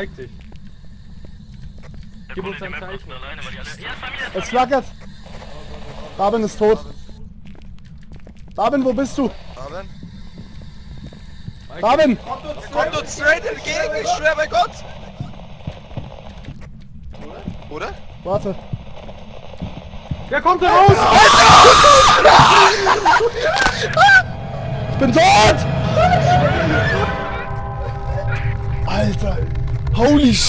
Zeig dich. Gib uns ein Zeichen. Es flackert. Rabin ist tot. Rabin, wo bist du? Haben? Rabin! Kommt uns straight entgegen, ich schwör bei Gott! Oder? Warte. Wer kommt da raus? Ich bin tot! Alter! Holy sh